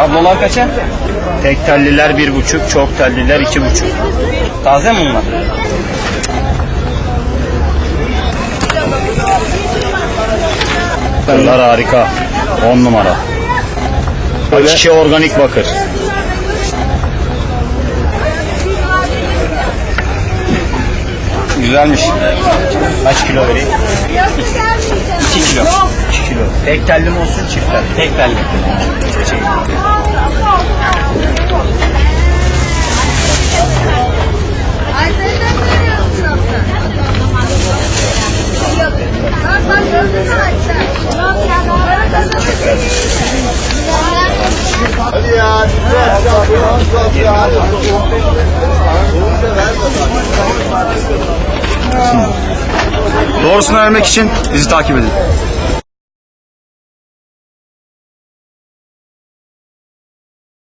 Kablolar kaça? Tek telliler bir buçuk, çok telliler iki buçuk. Taze mi bunlar? Bunlar harika. On numara. Hakiki organik bakır. Güzelmiş. Kaç kilo vereyim? 2 kilo. 2 kilo. Tek telli mi olsun çift telli? Tek telli. Hadi ya. Doğrusunu vermek için bizi takip edin.